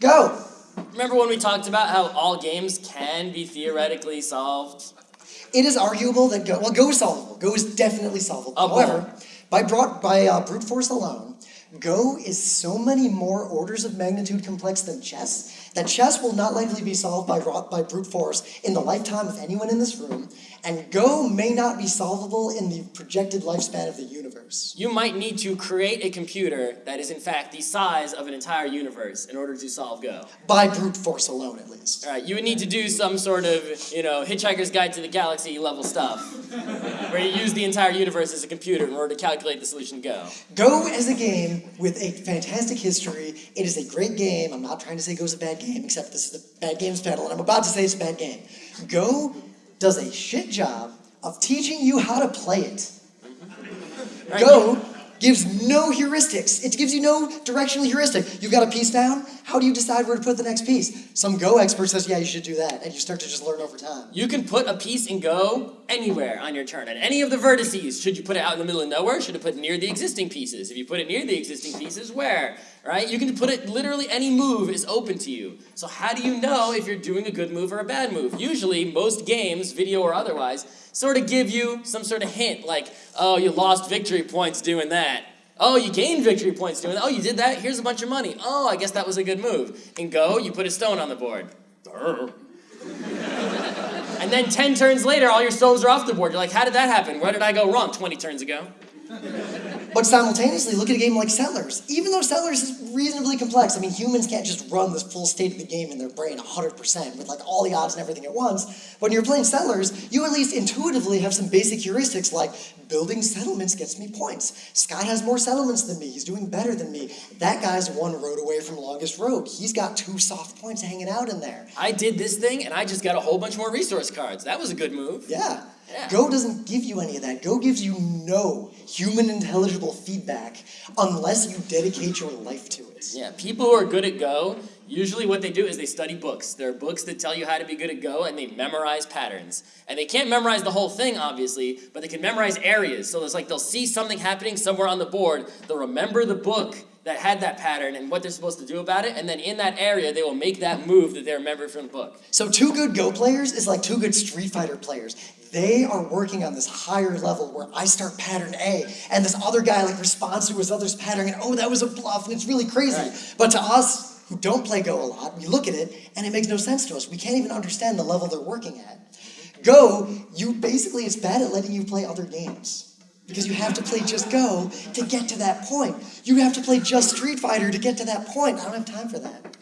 Go! Remember when we talked about how all games can be theoretically solved? It is arguable that Go, well, Go is solvable. Go is definitely solvable. However, by, brought, by uh, brute force alone, Go is so many more orders of magnitude complex than chess that chess will not likely be solved by, by brute force in the lifetime of anyone in this room, and Go may not be solvable in the projected lifespan of the universe. You might need to create a computer that is in fact the size of an entire universe in order to solve Go. By brute force alone, at least. All right, you would need to do some sort of, you know, Hitchhiker's Guide to the Galaxy level stuff, where you use the entire universe as a computer in order to calculate the solution to Go. Go is a game with a fantastic history. It is a great game. I'm not trying to say Go's a bad game, except this is the bad games panel, and I'm about to say it's a bad game. Go does a shit job of teaching you how to play it. Go gives no heuristics. It gives you no directional heuristic. You've got a piece down. How do you decide where to put the next piece? Some Go expert says, yeah, you should do that. And you start to just learn over time. You can put a piece in Go anywhere on your turn. At any of the vertices, should you put it out in the middle of nowhere? Should you put it near the existing pieces? If you put it near the existing pieces, where? Right? You can put it, literally any move is open to you. So how do you know if you're doing a good move or a bad move? Usually, most games, video or otherwise, sort of give you some sort of hint, like, oh, you lost victory points doing that. Oh, you gained victory points doing that. Oh, you did that? Here's a bunch of money. Oh, I guess that was a good move. In Go, you put a stone on the board. and then 10 turns later, all your stones are off the board. You're like, how did that happen? Where did I go wrong 20 turns ago? But simultaneously, look at a game like Settlers. Even though Settlers is reasonably complex, I mean, humans can't just run this full state of the game in their brain 100% with like all the odds and everything at once. When you're playing Settlers, you at least intuitively have some basic heuristics like building settlements gets me points. Scott has more settlements than me. He's doing better than me. That guy's one road away from longest road. He's got two soft points hanging out in there. I did this thing and I just got a whole bunch more resource cards. That was a good move. Yeah. Yeah. Go doesn't give you any of that. Go gives you no human intelligible feedback unless you dedicate your life to it. Yeah, people who are good at Go, usually what they do is they study books. There are books that tell you how to be good at Go and they memorize patterns. And they can't memorize the whole thing, obviously, but they can memorize areas. So it's like they'll see something happening somewhere on the board, they'll remember the book that had that pattern and what they're supposed to do about it, and then in that area they will make that move that they remembered from the book. So two good Go players is like two good Street Fighter players. They are working on this higher level where I start pattern A, and this other guy like responds to his other's pattern, and oh, that was a bluff, and it's really crazy. Right. But to us, who don't play Go a lot, we look at it, and it makes no sense to us. We can't even understand the level they're working at. Go, you basically, it's bad at letting you play other games. Because you have to play just Go to get to that point. You have to play just Street Fighter to get to that point. I don't have time for that.